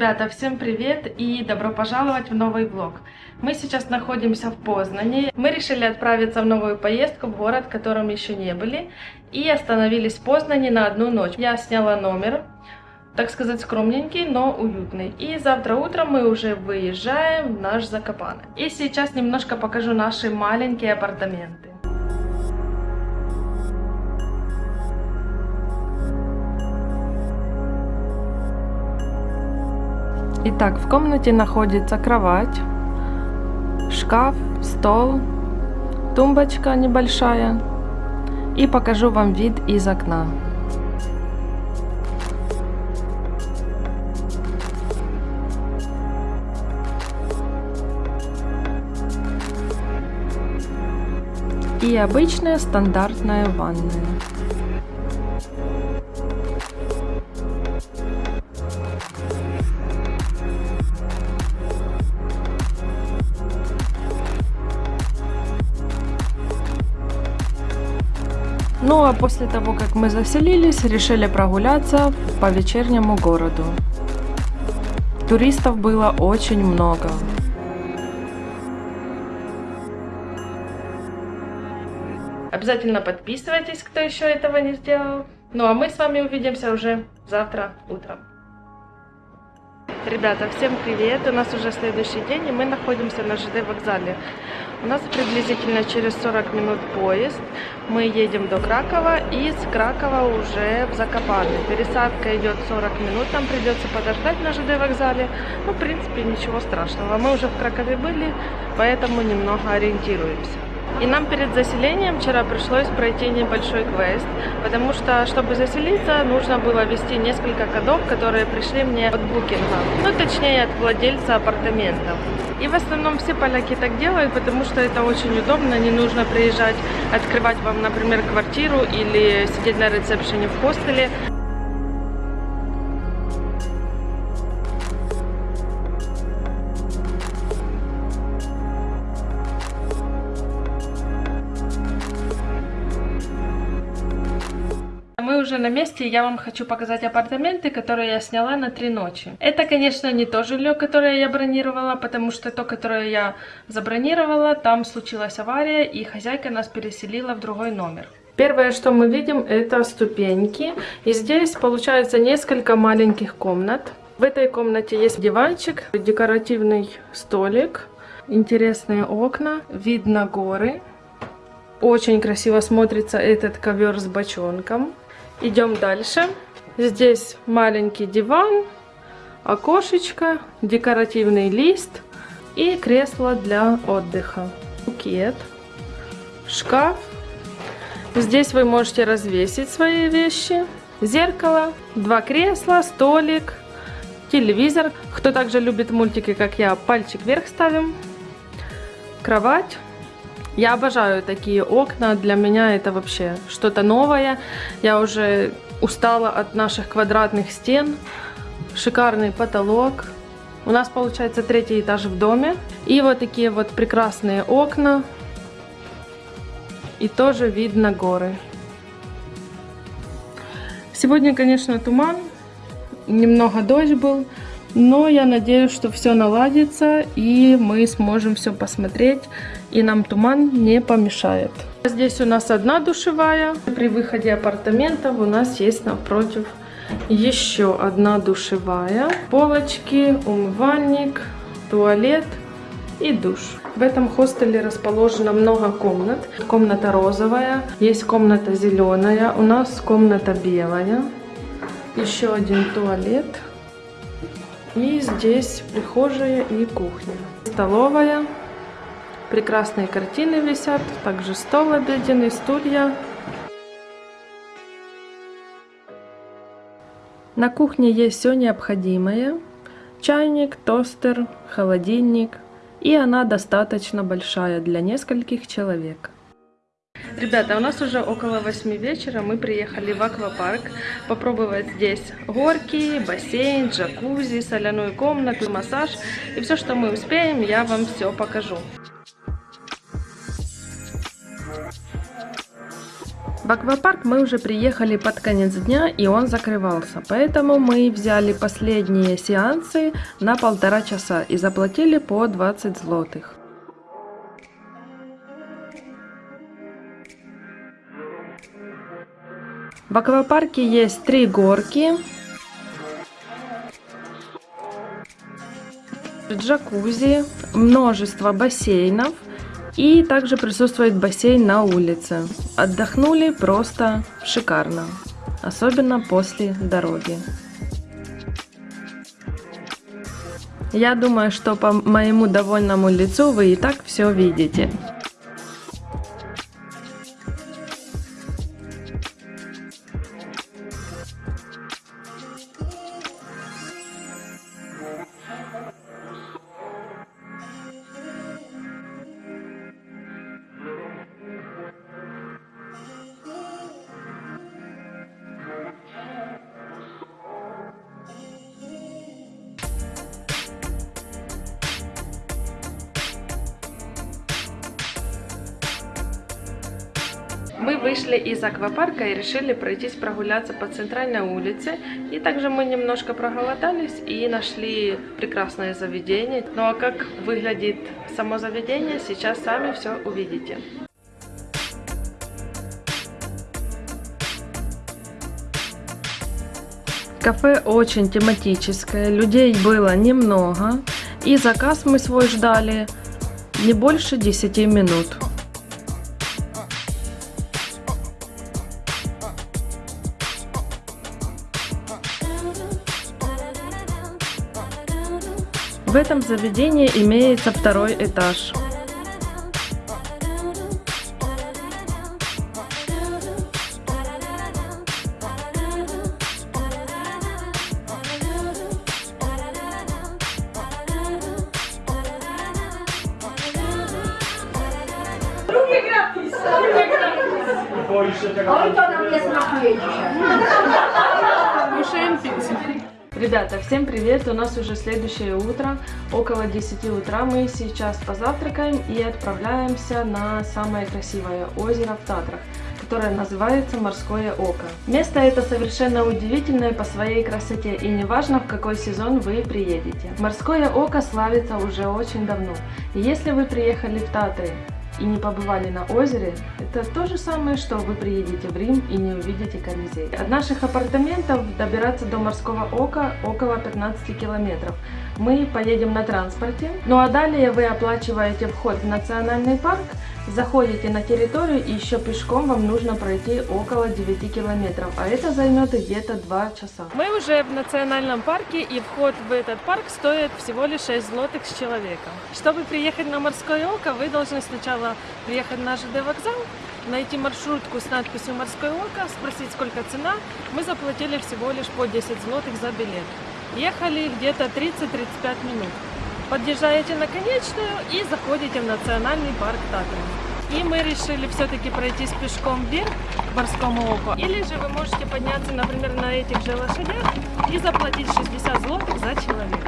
Ребята, всем привет и добро пожаловать в новый влог. Мы сейчас находимся в Познане. Мы решили отправиться в новую поездку в город, в котором еще не были. И остановились в Познане на одну ночь. Я сняла номер, так сказать, скромненький, но уютный. И завтра утром мы уже выезжаем в наш Закопаны. И сейчас немножко покажу наши маленькие апартаменты. Итак, в комнате находится кровать, шкаф, стол, тумбочка небольшая. И покажу вам вид из окна. И обычная стандартная ванная. После того, как мы заселились, решили прогуляться по вечернему городу. Туристов было очень много. Обязательно подписывайтесь, кто еще этого не сделал. Ну а мы с вами увидимся уже завтра утром. Ребята, всем привет! У нас уже следующий день, и мы находимся на ЖД вокзале. У нас приблизительно через 40 минут поезд. Мы едем до Кракова, и с Кракова уже в Закопаны. Пересадка идет 40 минут, нам придется подождать на ЖД вокзале. Ну, в принципе, ничего страшного. Мы уже в Кракове были, поэтому немного ориентируемся. И нам перед заселением вчера пришлось пройти небольшой квест, потому что, чтобы заселиться, нужно было ввести несколько кодов, которые пришли мне от букинга, ну, точнее, от владельца апартаментов. И в основном все поляки так делают, потому что это очень удобно, не нужно приезжать, открывать вам, например, квартиру или сидеть на ресепшене в хостеле. Уже на месте, я вам хочу показать апартаменты, которые я сняла на три ночи. Это, конечно, не то жилье, которое я бронировала, потому что то, которое я забронировала, там случилась авария, и хозяйка нас переселила в другой номер. Первое, что мы видим, это ступеньки. И здесь получается несколько маленьких комнат. В этой комнате есть диванчик, декоративный столик, интересные окна, видно горы. Очень красиво смотрится этот ковер с бочонком. Идем дальше. Здесь маленький диван, окошечко, декоративный лист и кресло для отдыха. Букет, шкаф. Здесь вы можете развесить свои вещи. Зеркало, два кресла, столик, телевизор. Кто также любит мультики, как я, пальчик вверх ставим. Кровать. Я обожаю такие окна, для меня это вообще что-то новое. Я уже устала от наших квадратных стен. Шикарный потолок. У нас получается третий этаж в доме. И вот такие вот прекрасные окна. И тоже видно горы. Сегодня, конечно, туман. Немного дождь был. Но я надеюсь, что все наладится и мы сможем все посмотреть. И нам туман не помешает. Здесь у нас одна душевая. При выходе апартаментов у нас есть напротив еще одна душевая. Полочки, умывальник, туалет и душ. В этом хостеле расположено много комнат. Комната розовая, есть комната зеленая, у нас комната белая. Еще один туалет. И здесь прихожая и кухня. Столовая. Прекрасные картины висят. Также стол обеденный, стулья. На кухне есть все необходимое. Чайник, тостер, холодильник. И она достаточно большая для нескольких человек. Ребята, у нас уже около 8 вечера, мы приехали в аквапарк попробовать здесь горки, бассейн, джакузи, соляную комнату, массаж. И все, что мы успеем, я вам все покажу. В аквапарк мы уже приехали под конец дня, и он закрывался. Поэтому мы взяли последние сеансы на полтора часа и заплатили по 20 злотых. В аквапарке есть три горки, джакузи, множество бассейнов и также присутствует бассейн на улице. Отдохнули просто шикарно, особенно после дороги. Я думаю, что по моему довольному лицу вы и так все видите. Мы вышли из аквапарка и решили пройтись прогуляться по центральной улице. И также мы немножко проголодались и нашли прекрасное заведение. Ну а как выглядит само заведение, сейчас сами все увидите. Кафе очень тематическое, людей было немного. И заказ мы свой ждали не больше 10 минут. В этом заведении имеется второй этаж. Oj, to nam nie smakuje dzisiaj. Кушаем пиццу. Ребята, всем привет! У нас уже следующее утро, около 10 утра. Мы сейчас позавтракаем и отправляемся на самое красивое озеро в Татрах, которое называется Морское Око. Место это совершенно удивительное по своей красоте и неважно в какой сезон вы приедете. Морское Око славится уже очень давно. Если вы приехали в Татры и не побывали на озере, это то же самое, что вы приедете в Рим и не увидите Колизей. От наших апартаментов добираться до Морского Ока около 15 километров. Мы поедем на транспорте, ну а далее вы оплачиваете вход в национальный парк, заходите на территорию и еще пешком вам нужно пройти около 9 километров, а это займет где-то 2 часа. Мы уже в национальном парке и вход в этот парк стоит всего лишь 6 злотых с человека. Чтобы приехать на Морское Око, вы должны сначала приехать на ЖД вокзал, найти маршрутку с надписью «Морское око», спросить, сколько цена. Мы заплатили всего лишь по 10 злотых за билет. Ехали где-то 30-35 минут. Подъезжаете на конечную и заходите в национальный парк Татры. И мы решили все-таки пройтись пешком вверх к морскому оку. Или же вы можете подняться, например, на этих же лошадях и заплатить 60 злотых за человека.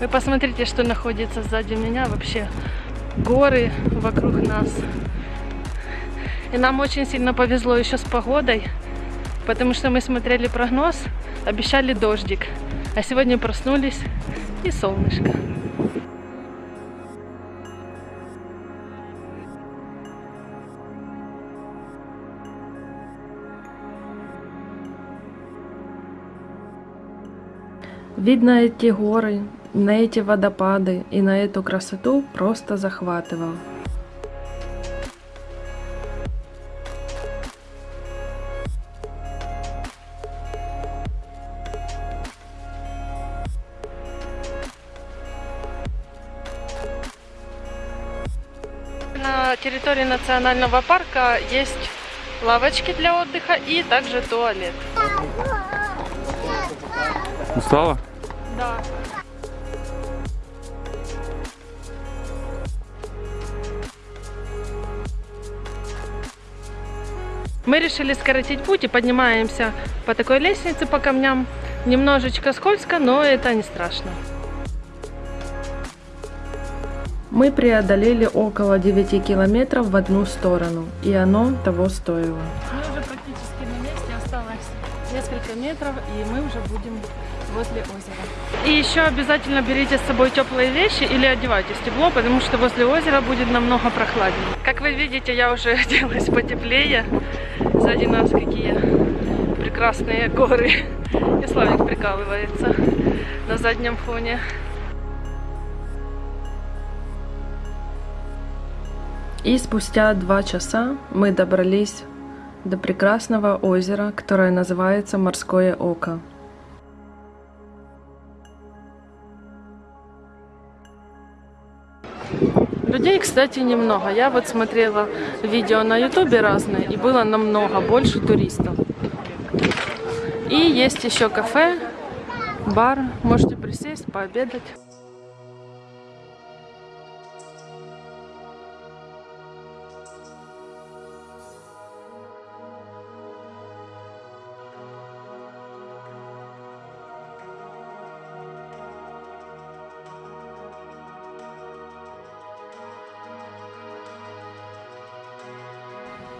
Вы посмотрите, что находится сзади меня. Вообще горы вокруг нас. И нам очень сильно повезло еще с погодой, потому что мы смотрели прогноз, обещали дождик. А сегодня проснулись и солнышко. Видно эти горы, на эти водопады и на эту красоту просто захватывал. территории национального парка есть лавочки для отдыха и также туалет. Устала? Да. Мы решили скоротить путь и поднимаемся по такой лестнице по камням. Немножечко скользко, но это не страшно. Мы преодолели около 9 километров в одну сторону, и оно того стоило. Мы уже практически на месте, осталось несколько метров, и мы уже будем возле озера. И еще обязательно берите с собой теплые вещи или одевайтесь тепло, потому что возле озера будет намного прохладнее. Как вы видите, я уже оделась потеплее. Сзади нас какие прекрасные горы. И Славик прикалывается на заднем фоне. И спустя два часа мы добрались до прекрасного озера, которое называется Морское Око. Кстати, немного. Я вот смотрела видео на ютубе разные, и было намного больше туристов. И есть еще кафе, бар, можете присесть, пообедать.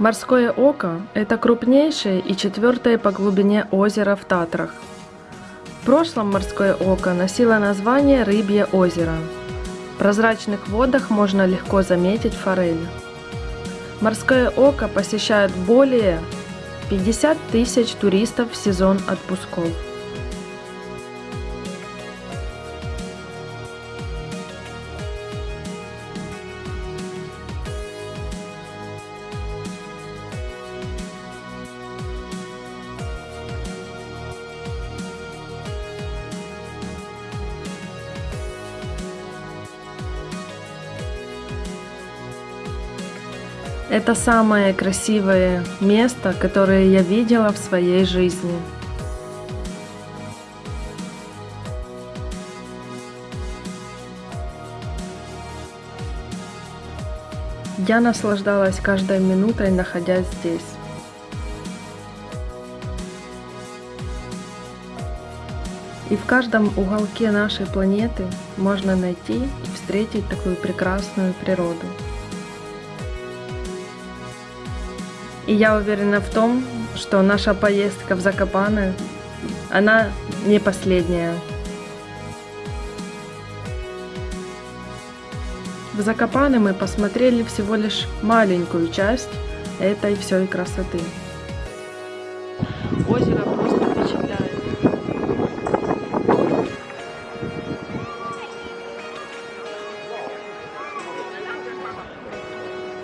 Морское око – это крупнейшее и четвертое по глубине озеро в Татрах. В прошлом морское око носило название Рыбье озеро. В прозрачных водах можно легко заметить форель. Морское око посещают более 50 тысяч туристов в сезон отпусков. Это самое красивое место, которое я видела в своей жизни. Я наслаждалась каждой минутой, находясь здесь. И в каждом уголке нашей планеты можно найти и встретить такую прекрасную природу. И я уверена в том, что наша поездка в Закопаны, она не последняя. В Закопаны мы посмотрели всего лишь маленькую часть этой всей красоты. Озеро просто впечатляет.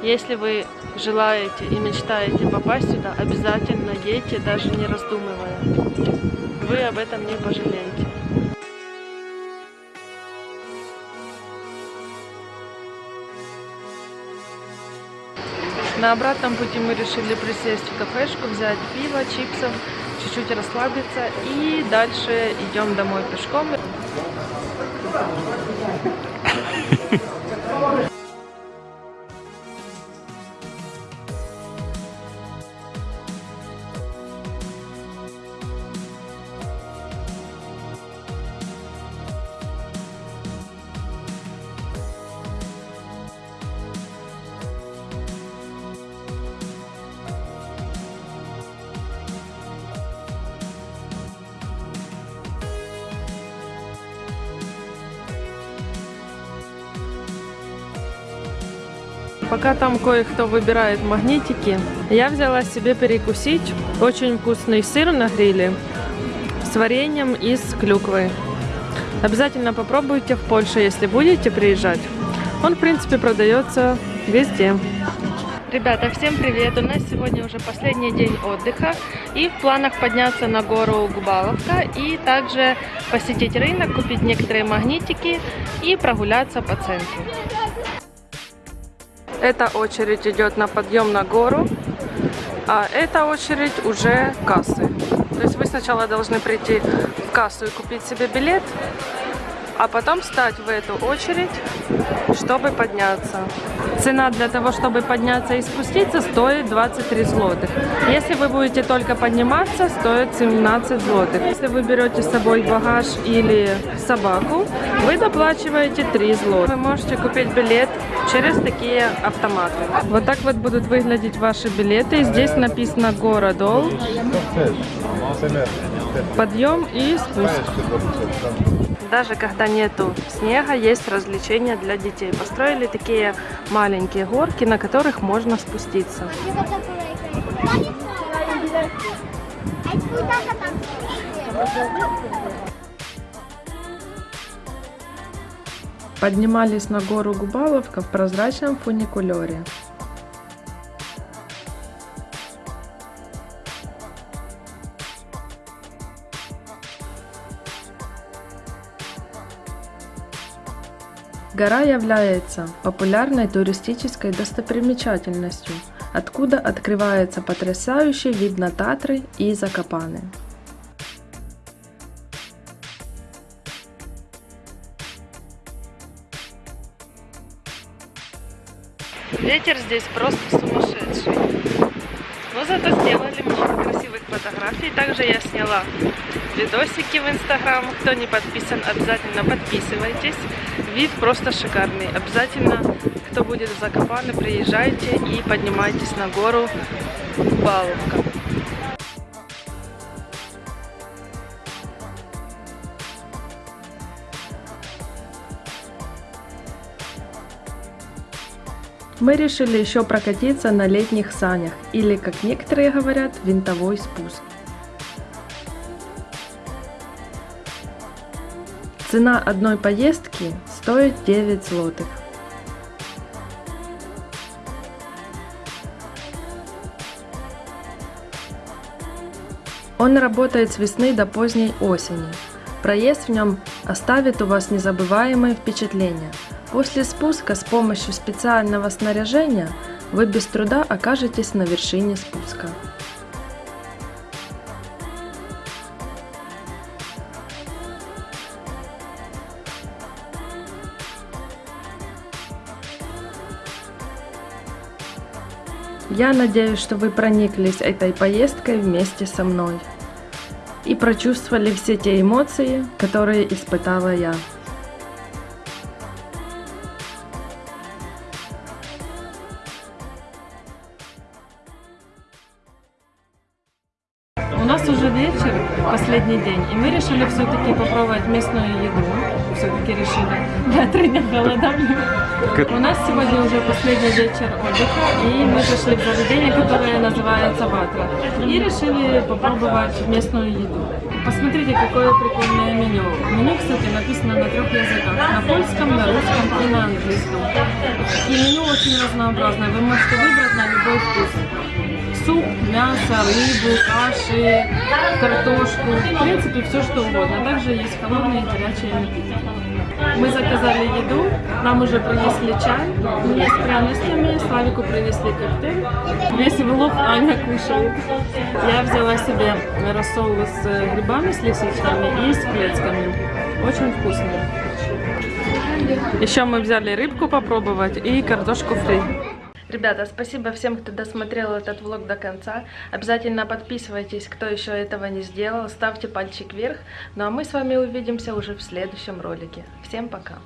Если вы желаете и мечтаете попасть сюда, обязательно едьте, даже не раздумывая. Вы об этом не пожалеете. На обратном пути мы решили присесть в кафешку, взять пиво, чипсов, чуть-чуть расслабиться и дальше идем домой пешком. Пока там кое-кто выбирает магнитики, я взяла себе перекусить очень вкусный сыр на гриле с вареньем из клюквы. Обязательно попробуйте в Польше, если будете приезжать. Он, в принципе, продается везде. Ребята, всем привет! У нас сегодня уже последний день отдыха и в планах подняться на гору Губаловка и также посетить рынок, купить некоторые магнитики и прогуляться по центру. Эта очередь идет на подъем на гору, а эта очередь уже кассы. То есть вы сначала должны прийти в кассу и купить себе билет, а потом встать в эту очередь, чтобы подняться. Цена для того, чтобы подняться и спуститься, стоит 23 злотых. Если вы будете только подниматься, стоит 17 злотых. Если вы берете с собой багаж или собаку, вы доплачиваете 3 злотых. Вы можете купить билет через такие автоматы. Вот так вот будут выглядеть ваши билеты. Здесь написано «Городол», подъем и спуск. Даже когда нету снега, есть развлечения для детей. Построили такие маленькие горки, на которых можно спуститься. Поднимались на гору Губаловка в прозрачном фуникулере. Гора является популярной туристической достопримечательностью, откуда открывается потрясающий вид на Татры и Закопаны. Ветер здесь просто сумасшедший. Но зато сделали много красивых фотографий. Также я сняла видосики в Инстаграм. Кто не подписан, обязательно подписывайтесь. Вид просто шикарный. Обязательно, кто будет в Закопане, приезжайте и поднимайтесь на гору Баловка. Мы решили еще прокатиться на летних санях, или, как некоторые говорят, винтовой спуск. Цена одной поездки стоит 9 злотых. Он работает с весны до поздней осени. Проезд в нем оставит у вас незабываемые впечатления. После спуска с помощью специального снаряжения вы без труда окажетесь на вершине спуска. Я надеюсь, что вы прониклись этой поездкой вместе со мной и прочувствовали все те эмоции, которые испытала я. Нас уже вечер, последний день, и мы решили все-таки попробовать местную еду. Все-таки решили. Я три дня голодали. У нас сегодня уже последний вечер отдыха, и мы зашли в заведение, которое называется Ватра. И решили попробовать местную еду. Посмотрите, какое прикольное меню. Меню, кстати, написано на трех языках. На польском, на русском и на английском. И меню очень разнообразное. Вы можете выбрать на любой вкус суп, мясо, рыбу, каши, картошку, в принципе все что угодно. Также есть холодные и горячие напитки. Мы заказали еду, нам уже принесли чай, мне с пряностями, Славику принесли коктейль. Весь влог Аня кушает. Я взяла себе рассол с грибами, с лисичками и с клетками. Очень вкусный. Еще мы взяли рыбку попробовать и картошку фри. Ребята, спасибо всем, кто досмотрел этот влог до конца. Обязательно подписывайтесь, кто еще этого не сделал. Ставьте пальчик вверх. Ну а мы с вами увидимся уже в следующем ролике. Всем пока!